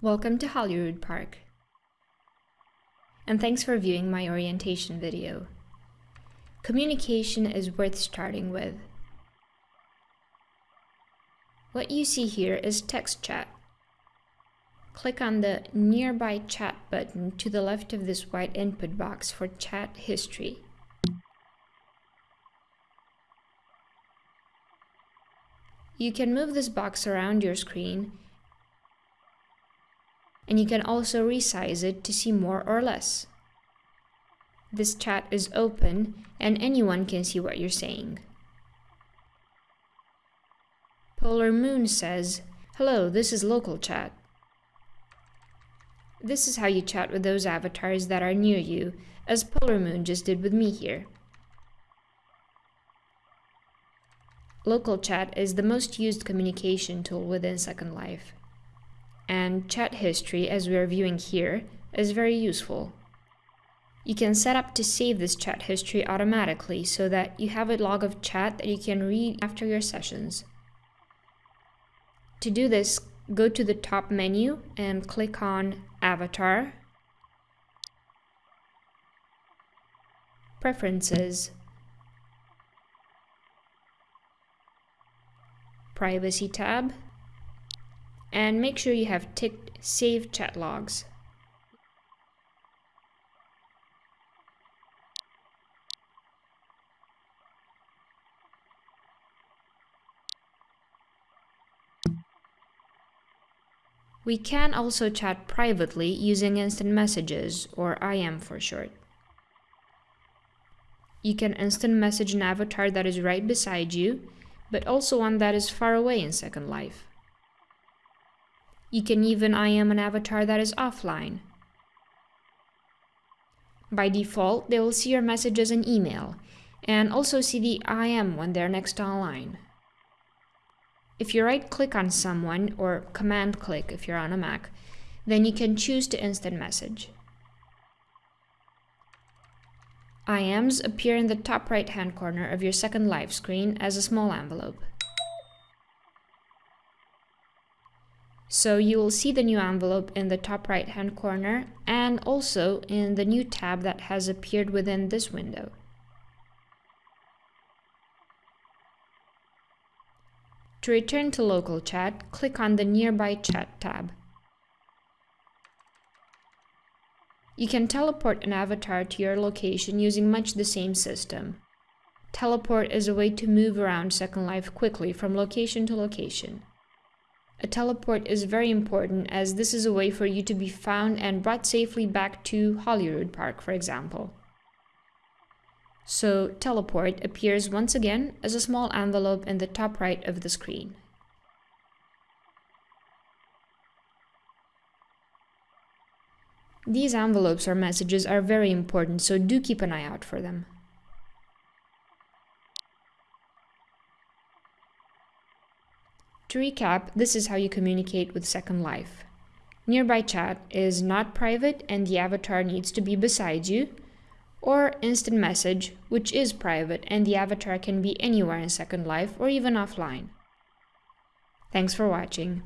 Welcome to Holyrood Park. And thanks for viewing my orientation video. Communication is worth starting with. What you see here is text chat. Click on the Nearby Chat button to the left of this white input box for chat history. You can move this box around your screen and you can also resize it to see more or less. This chat is open and anyone can see what you're saying. Polar Moon says, Hello, this is local chat. This is how you chat with those avatars that are near you, as Polar Moon just did with me here. Local chat is the most used communication tool within Second Life and chat history as we are viewing here is very useful. You can set up to save this chat history automatically so that you have a log of chat that you can read after your sessions. To do this, go to the top menu and click on Avatar, Preferences, Privacy tab, and make sure you have ticked Save Chat Logs. We can also chat privately using instant messages, or IM for short. You can instant message an avatar that is right beside you, but also one that is far away in Second Life. You can even IM an avatar that is offline. By default, they will see your messages as an email, and also see the IM when they're next online. If you right-click on someone, or command-click if you're on a Mac, then you can choose to instant message. IMs appear in the top right-hand corner of your Second Life screen as a small envelope. So you will see the new envelope in the top right hand corner and also in the new tab that has appeared within this window. To return to local chat, click on the Nearby Chat tab. You can teleport an avatar to your location using much the same system. Teleport is a way to move around Second Life quickly from location to location. A teleport is very important as this is a way for you to be found and brought safely back to Holyrood Park, for example. So teleport appears once again as a small envelope in the top right of the screen. These envelopes or messages are very important, so do keep an eye out for them. To recap, this is how you communicate with Second Life. Nearby chat is not private and the avatar needs to be beside you, or instant message, which is private and the avatar can be anywhere in Second Life or even offline. Thanks for watching.